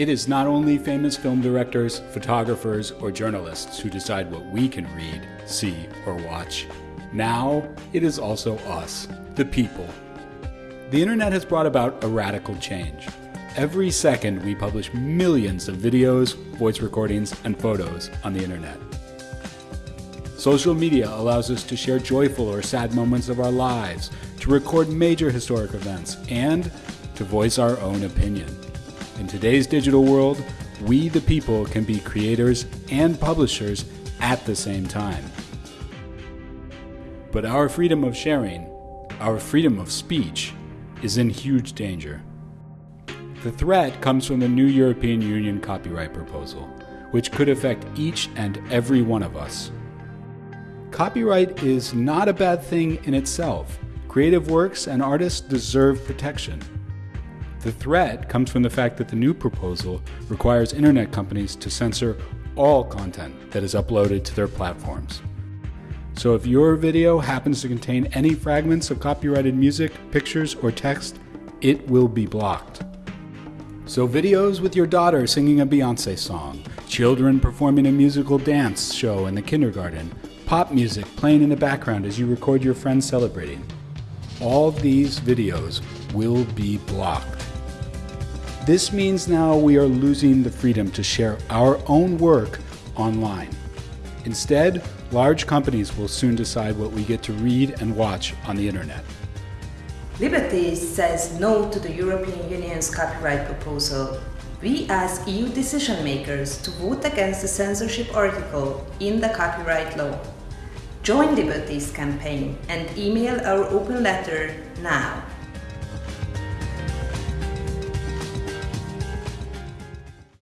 It is not only famous film directors, photographers, or journalists who decide what we can read, see, or watch. Now, it is also us, the people. The internet has brought about a radical change. Every second, we publish millions of videos, voice recordings, and photos on the internet. Social media allows us to share joyful or sad moments of our lives, to record major historic events, and to voice our own opinion. In today's digital world, we the people can be creators and publishers at the same time. But our freedom of sharing, our freedom of speech, is in huge danger. The threat comes from the new European Union copyright proposal, which could affect each and every one of us. Copyright is not a bad thing in itself. Creative works and artists deserve protection. The threat comes from the fact that the new proposal requires internet companies to censor all content that is uploaded to their platforms. So if your video happens to contain any fragments of copyrighted music, pictures, or text, it will be blocked. So videos with your daughter singing a Beyonce song, children performing a musical dance show in the kindergarten, pop music playing in the background as you record your friends celebrating. All these videos will be blocked. This means now we are losing the freedom to share our own work online. Instead, large companies will soon decide what we get to read and watch on the internet. Liberty says no to the European Union's copyright proposal. We ask EU decision makers to vote against the censorship article in the copyright law. Join Liberty's campaign and email our open letter now